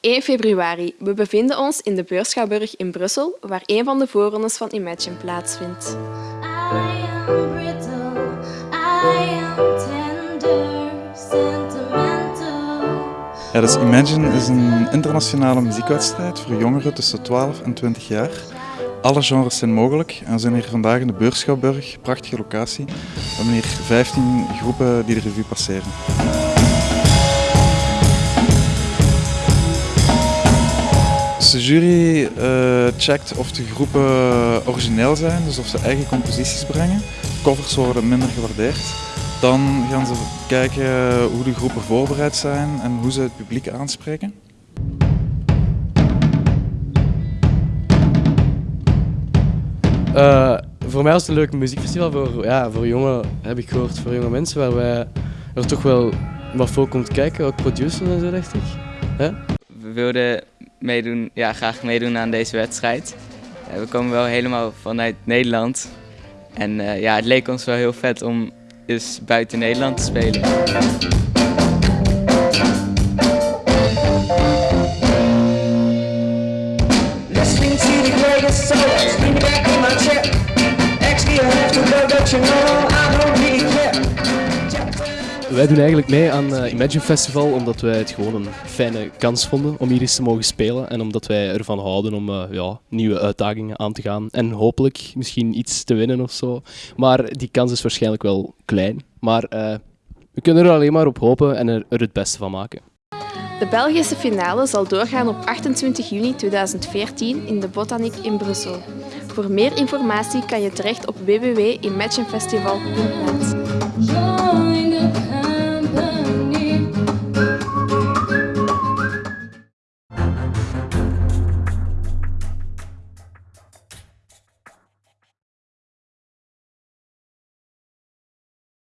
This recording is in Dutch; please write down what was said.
1 februari. We bevinden ons in de Beurschouwburg in Brussel, waar een van de voorrondes van Imagine plaatsvindt. I am brittle, I am tender, sentimental. Ja, dus Imagine is een internationale muziekwedstrijd voor jongeren tussen 12 en 20 jaar. Alle genres zijn mogelijk en we zijn hier vandaag in de Beurschouwburg, prachtige locatie. We hebben hier 15 groepen die de revue passeren. Dus de jury eh, checkt of de groepen origineel zijn, dus of ze eigen composities brengen. Covers worden minder gewaardeerd. Dan gaan ze kijken hoe de groepen voorbereid zijn en hoe ze het publiek aanspreken. Eh, voor mij was het een leuk muziekfestival voor, ja, voor jonge, heb ik gehoord, voor jonge mensen, waar wij er toch wel wat voor komt kijken, ook producers en zo, dacht ik. We wilden meedoen, ja, graag meedoen aan deze wedstrijd. Eh, we komen wel helemaal vanuit Nederland. En eh, ja, het leek ons wel heel vet om eens buiten Nederland te spelen. Listening Wij doen eigenlijk mee aan uh, Imagine Festival omdat wij het gewoon een fijne kans vonden om hier eens te mogen spelen. En omdat wij ervan houden om eh, ja, nieuwe uitdagingen aan te gaan. En hopelijk misschien iets te winnen of zo. Maar die kans is waarschijnlijk wel klein. Maar eh, we kunnen er alleen maar op hopen en er, het beste van maken. De Belgische finale zal doorgaan op 28 juni 2014 in de Botaniek in Brussel. Voor meer informatie kan je terecht op www.imaginefestival.net.